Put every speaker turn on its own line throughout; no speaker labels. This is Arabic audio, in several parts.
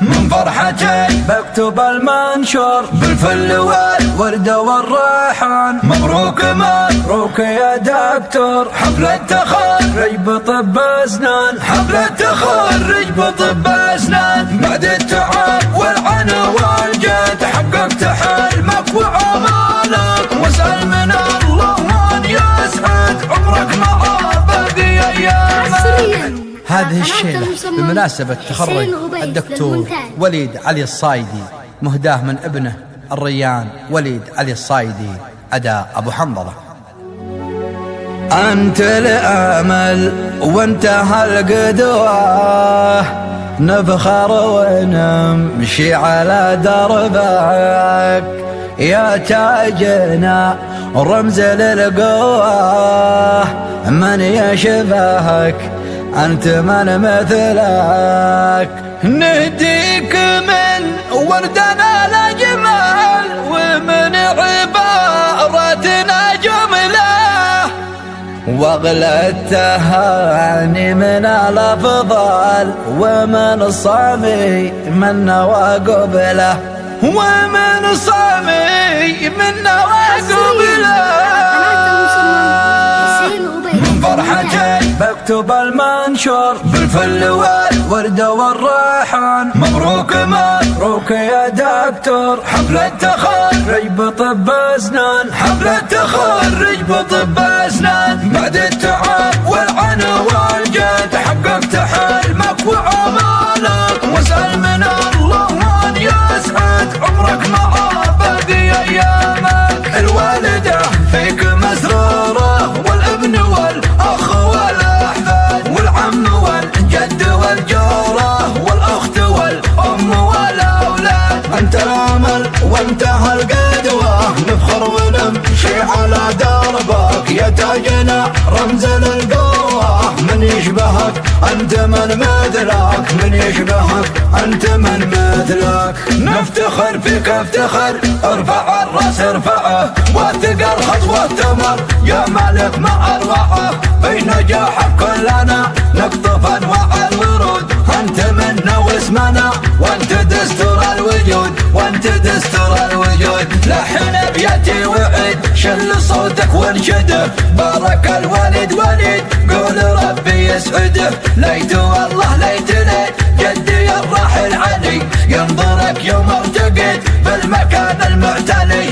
من فرحتي بكتب المنشور بالفل والورد والريحان. مبروك مبروك يا دكتور. حفلة تخرج بطب أسنان. حفلة تخرج بطب أسنان. بعد التعب والعنا والجد حققت حلمك وعمالك واسأل من الله من يسعد. عمرك مع باقي أيامك.
هذه الشيلة بمناسبة تخرج الدكتور وليد علي الصايدي مهداه من ابنه الريان وليد علي الصايدي أداء أبو حنظلة.
أنت الأمل وانتهى القدوة نفخر ونمشي على دربك. يا تاجنا رمز للقوة من يشبهك؟ أنت من مثلك. نهديك من وردنا الأجمل ومن عبارتنا جملة. واغلى التهاني من الأفضل ومن صامي منا وقبله ومن صامي منا وقبله بكتب المنشور بالفل والورد والريحان. مبروك مبروك يا دكتور. حفلة تخرج بطب أسنان. حفلة تخرج بطب أسنان. بعد التعب والعنا والجد. حققت حلمك وعمالك واسأل من الله من يسعد عمرك مع باقي أيامك. الوالدة فيك مسرورة والابن والاخ وانتهى القدوة نفخر ونمشي على دربك. يا تاجنا رمز للقوة. من يشبهك أنت من مثلك من يشبهك أنت من مثلك نفتخر فيك افتخر. ارفع الرأس ارفعه. وثقل خطوة تمر يا مالك ما أروعه في نجاحك كلنا نقطف شل صوتك وانشده بارك الوالد وليد قول ربي يسعده ليت والله ليت جدي الراحل علي ينظرك يوم ارتقيت بالمكان المعتلي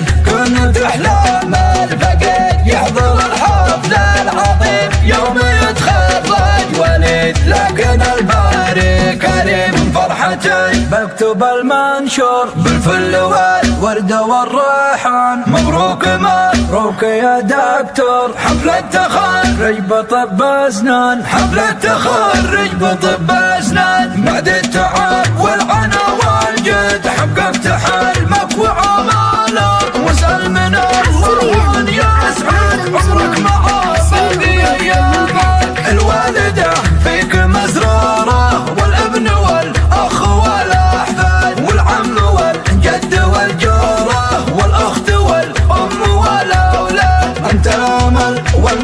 فرحتي بكتب المنشور بالفل والورد والريحان. مبروك مبروك يا دكتور. حفلة تخرج بطب أسنان. حفلة تخرج بطب أسنان. بعد التعب والعنا والجد حققت حلمك وعمالك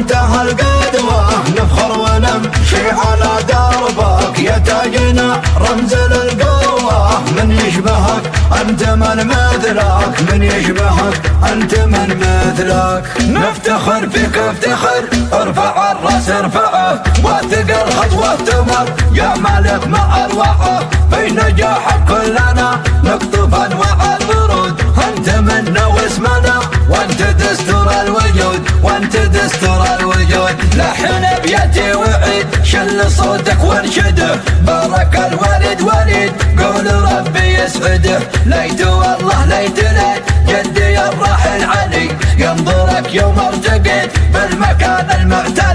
وانتهى القدوة. نفخر ونمشي على دربك. يا تاجنا رمز للقوة. من يشبهك أنت من مثلك. من يشبهك أنت من مثلك. نفتخر فيك افتخر. ارفع الرأس ارفعه. وثقل خطوة تمر يا مالك ما اروعه في نجاحك كلنا نقطف أنواع الورود. أنت منا واسمنا وأنت دستور الوجود. وأنت دستور لحن ابياتي وعيد شل صوتك وانشده بارك الوالد وليد قول ربي يسعده ليت والله ليت ليت جدي الراحل علي. ينظرك يوم ارتقيت بالمكان المعتلي